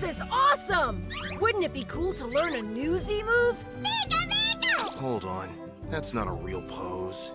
This is awesome! Wouldn't it be cool to learn a new Z move? Hold on. That's not a real pose.